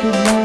Good night.